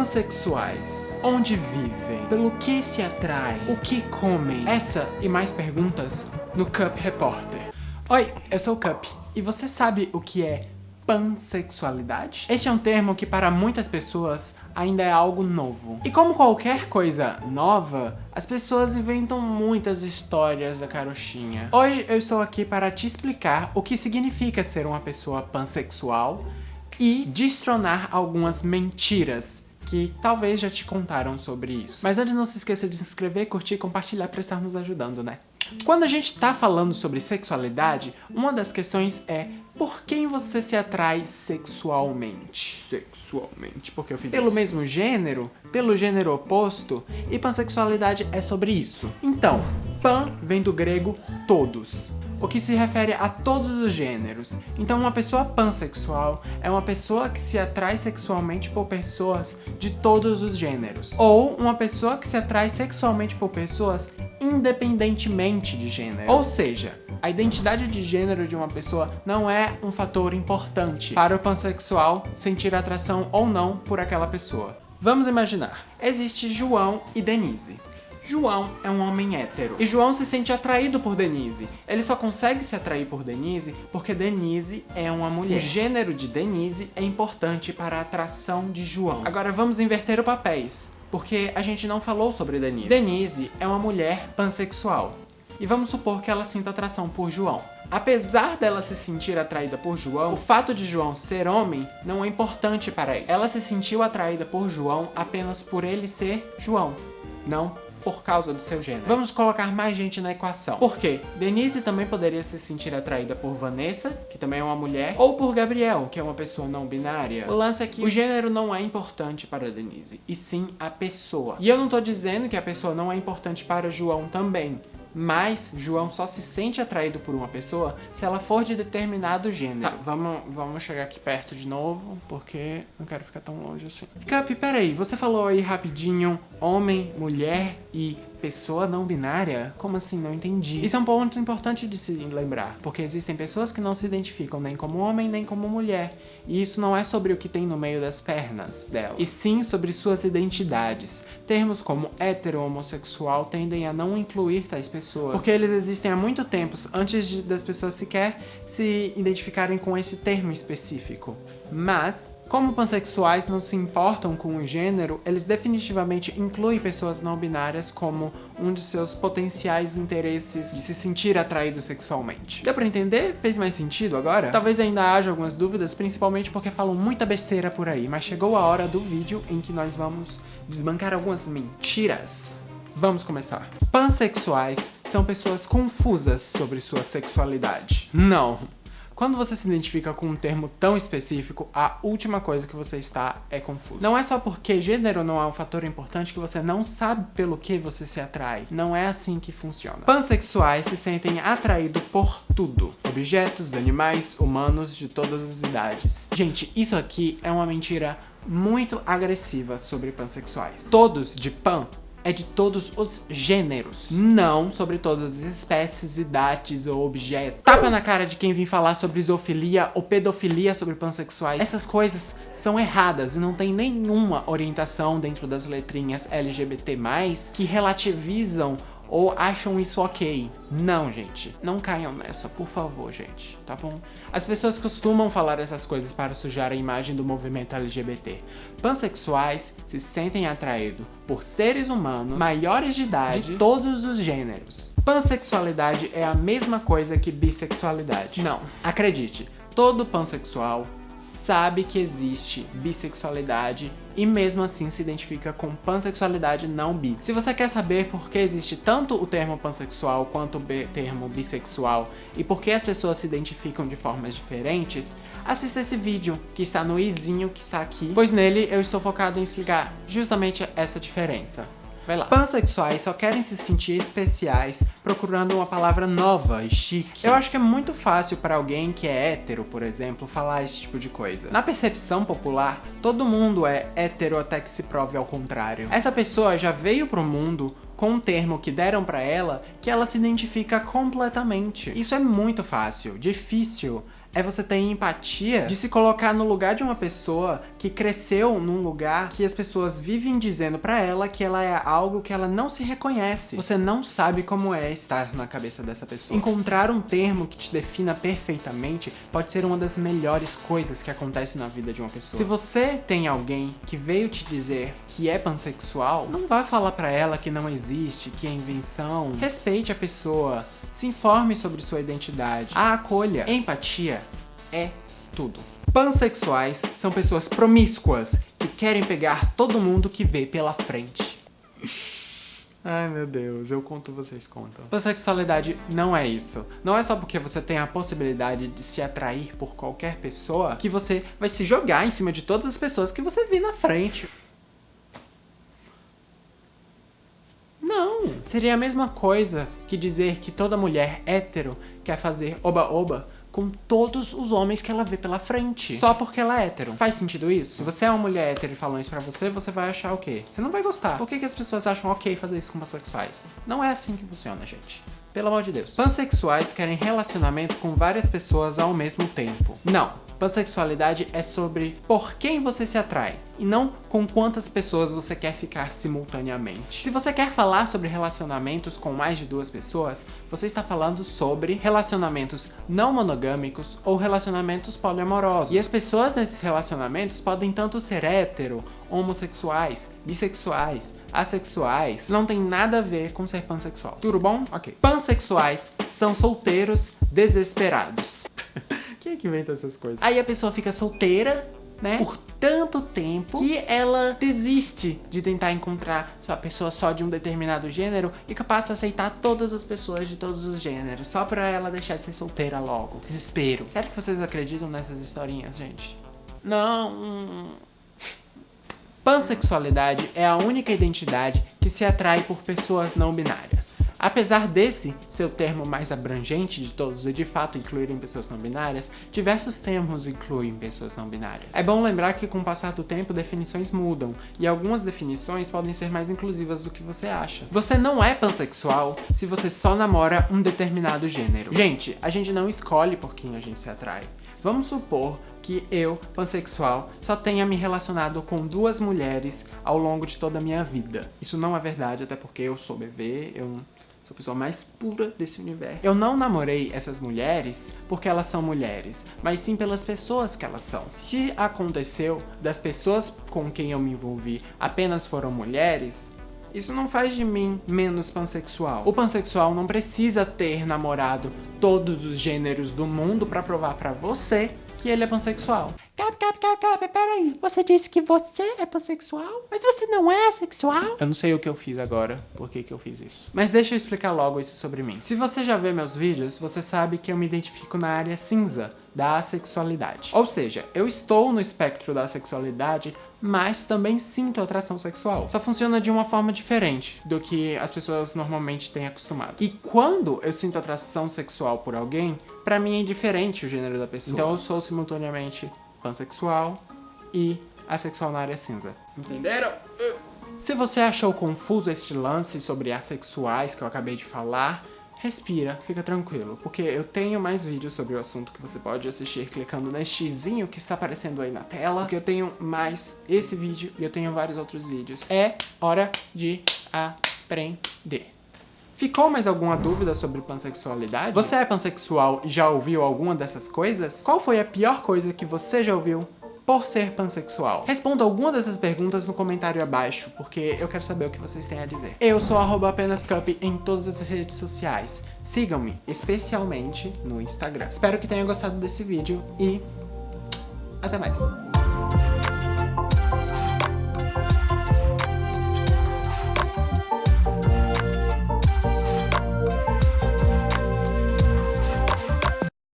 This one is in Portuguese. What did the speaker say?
Pansexuais. Onde vivem? Pelo que se atraem? O que comem? Essa e mais perguntas no Cup Repórter. Oi, eu sou o Cup. E você sabe o que é pansexualidade? Este é um termo que para muitas pessoas ainda é algo novo. E como qualquer coisa nova, as pessoas inventam muitas histórias da carochinha. Hoje eu estou aqui para te explicar o que significa ser uma pessoa pansexual e destronar algumas mentiras que talvez já te contaram sobre isso. Mas antes não se esqueça de se inscrever, curtir e compartilhar para estar nos ajudando, né? Quando a gente tá falando sobre sexualidade, uma das questões é por quem você se atrai sexualmente? Sexualmente, porque eu fiz Pelo isso. mesmo gênero? Pelo gênero oposto? E pansexualidade é sobre isso. Então, pan vem do grego todos o que se refere a todos os gêneros. Então uma pessoa pansexual é uma pessoa que se atrai sexualmente por pessoas de todos os gêneros. Ou uma pessoa que se atrai sexualmente por pessoas independentemente de gênero. Ou seja, a identidade de gênero de uma pessoa não é um fator importante para o pansexual sentir atração ou não por aquela pessoa. Vamos imaginar, existe João e Denise. João é um homem hétero. E João se sente atraído por Denise. Ele só consegue se atrair por Denise porque Denise é uma mulher. O gênero de Denise é importante para a atração de João. Agora vamos inverter os papéis, porque a gente não falou sobre Denise. Denise é uma mulher pansexual. E vamos supor que ela sinta atração por João. Apesar dela se sentir atraída por João, o fato de João ser homem não é importante para ela. Ela se sentiu atraída por João apenas por ele ser João, não por causa do seu gênero. Vamos colocar mais gente na equação. Por quê? Denise também poderia se sentir atraída por Vanessa, que também é uma mulher, ou por Gabriel, que é uma pessoa não binária. O lance é que o gênero não é importante para Denise, e sim a pessoa. E eu não tô dizendo que a pessoa não é importante para João também. Mas João só se sente atraído por uma pessoa se ela for de determinado gênero. Tá, vamos, vamos chegar aqui perto de novo, porque não quero ficar tão longe assim. Cap, peraí, você falou aí rapidinho homem, mulher e pessoa não binária? Como assim? Não entendi. Isso é um ponto importante de se lembrar, porque existem pessoas que não se identificam nem como homem nem como mulher. E isso não é sobre o que tem no meio das pernas dela, e sim sobre suas identidades. Termos como hétero ou homossexual tendem a não incluir tais pessoas, porque eles existem há muito tempo antes de, das pessoas sequer se identificarem com esse termo específico. Mas como pansexuais não se importam com o gênero, eles definitivamente incluem pessoas não binárias como um de seus potenciais interesses de se sentir atraído sexualmente. Deu pra entender? Fez mais sentido agora? Talvez ainda haja algumas dúvidas, principalmente porque falam muita besteira por aí, mas chegou a hora do vídeo em que nós vamos desbancar algumas mentiras. Vamos começar. Pansexuais são pessoas confusas sobre sua sexualidade. Não, quando você se identifica com um termo tão específico, a última coisa que você está é confuso. Não é só porque gênero não é um fator importante que você não sabe pelo que você se atrai. Não é assim que funciona. Pansexuais se sentem atraídos por tudo. Objetos, animais, humanos de todas as idades. Gente, isso aqui é uma mentira muito agressiva sobre pansexuais. Todos de pan é de todos os gêneros, não sobre todas as espécies, idades ou objetos. Tapa na cara de quem vem falar sobre zoofilia ou pedofilia sobre pansexuais. Essas coisas são erradas e não tem nenhuma orientação dentro das letrinhas LGBT+, que relativizam ou acham isso ok. Não, gente. Não caiam nessa, por favor, gente. Tá bom? As pessoas costumam falar essas coisas para sujar a imagem do movimento LGBT. Pansexuais se sentem atraídos por seres humanos maiores de idade de todos os gêneros. Pansexualidade é a mesma coisa que bissexualidade. Não. Acredite, todo pansexual sabe que existe bissexualidade e mesmo assim se identifica com pansexualidade não bi. Se você quer saber por que existe tanto o termo pansexual quanto o termo bissexual e por que as pessoas se identificam de formas diferentes, assista esse vídeo que está no izinho que está aqui, pois nele eu estou focado em explicar justamente essa diferença. Vai lá. Pansexuais só querem se sentir especiais procurando uma palavra nova e chique. Eu acho que é muito fácil para alguém que é hétero, por exemplo, falar esse tipo de coisa. Na percepção popular, todo mundo é hétero até que se prove ao contrário. Essa pessoa já veio pro mundo com um termo que deram pra ela que ela se identifica completamente. Isso é muito fácil. Difícil é você ter empatia de se colocar no lugar de uma pessoa que cresceu num lugar que as pessoas vivem dizendo pra ela que ela é algo que ela não se reconhece. Você não sabe como é estar na cabeça dessa pessoa. Encontrar um termo que te defina perfeitamente pode ser uma das melhores coisas que acontece na vida de uma pessoa. Se você tem alguém que veio te dizer que é pansexual, não vai falar pra ela que não existe, que é invenção. Respeite a pessoa, se informe sobre sua identidade, a acolha. Empatia é tudo. Pansexuais são pessoas promíscuas que querem pegar todo mundo que vê pela frente. Ai meu Deus, eu conto, vocês contam. Pansexualidade não é isso. Não é só porque você tem a possibilidade de se atrair por qualquer pessoa que você vai se jogar em cima de todas as pessoas que você vê na frente. Não! Seria a mesma coisa que dizer que toda mulher hétero quer fazer oba-oba com todos os homens que ela vê pela frente. Só porque ela é hétero. Faz sentido isso? Se você é uma mulher hétero e falando isso pra você, você vai achar o quê? Você não vai gostar. Por que, que as pessoas acham ok fazer isso com pansexuais? Não é assim que funciona, gente. Pelo amor de Deus. Pansexuais querem relacionamento com várias pessoas ao mesmo tempo. Não. Pansexualidade é sobre por quem você se atrai e não com quantas pessoas você quer ficar simultaneamente. Se você quer falar sobre relacionamentos com mais de duas pessoas, você está falando sobre relacionamentos não monogâmicos ou relacionamentos poliamorosos. E as pessoas nesses relacionamentos podem tanto ser hétero, homossexuais, bissexuais, assexuais, não tem nada a ver com ser pansexual. Tudo bom? Ok. Pansexuais são solteiros desesperados. Quem é que inventa essas coisas? Aí a pessoa fica solteira, né? Por tanto tempo que ela desiste de tentar encontrar a pessoa só de um determinado gênero e que passa a aceitar todas as pessoas de todos os gêneros, só pra ela deixar de ser solteira logo. Desespero. Sério que vocês acreditam nessas historinhas, gente? Não. Pansexualidade é a única identidade que se atrai por pessoas não binárias. Apesar desse ser o termo mais abrangente de todos e de fato incluírem pessoas não binárias, diversos termos incluem pessoas não binárias. É bom lembrar que com o passar do tempo definições mudam, e algumas definições podem ser mais inclusivas do que você acha. Você não é pansexual se você só namora um determinado gênero. Gente, a gente não escolhe por quem a gente se atrai. Vamos supor que eu, pansexual, só tenha me relacionado com duas mulheres ao longo de toda a minha vida. Isso não é verdade, até porque eu sou bebê, eu Sou a pessoa mais pura desse universo. Eu não namorei essas mulheres porque elas são mulheres, mas sim pelas pessoas que elas são. Se aconteceu das pessoas com quem eu me envolvi apenas foram mulheres, isso não faz de mim menos pansexual. O pansexual não precisa ter namorado todos os gêneros do mundo pra provar pra você que ele é pansexual. Cap, cap, cap, cap, peraí. Você disse que você é pansexual? Mas você não é assexual? Eu não sei o que eu fiz agora, por que que eu fiz isso. Mas deixa eu explicar logo isso sobre mim. Se você já vê meus vídeos, você sabe que eu me identifico na área cinza da assexualidade. Ou seja, eu estou no espectro da sexualidade, mas também sinto atração sexual. Só funciona de uma forma diferente do que as pessoas normalmente têm acostumado. E quando eu sinto atração sexual por alguém, pra mim é indiferente o gênero da pessoa. Então eu sou simultaneamente pansexual e assexual na área cinza. Entenderam? Se você achou confuso este lance sobre assexuais que eu acabei de falar, respira, fica tranquilo, porque eu tenho mais vídeos sobre o assunto que você pode assistir clicando neste xizinho que está aparecendo aí na tela, porque eu tenho mais esse vídeo e eu tenho vários outros vídeos. É hora de aprender. Ficou mais alguma dúvida sobre pansexualidade? Você é pansexual e já ouviu alguma dessas coisas? Qual foi a pior coisa que você já ouviu por ser pansexual? Responda alguma dessas perguntas no comentário abaixo, porque eu quero saber o que vocês têm a dizer. Eu sou apenascup em todas as redes sociais. Sigam-me, especialmente no Instagram. Espero que tenham gostado desse vídeo e até mais.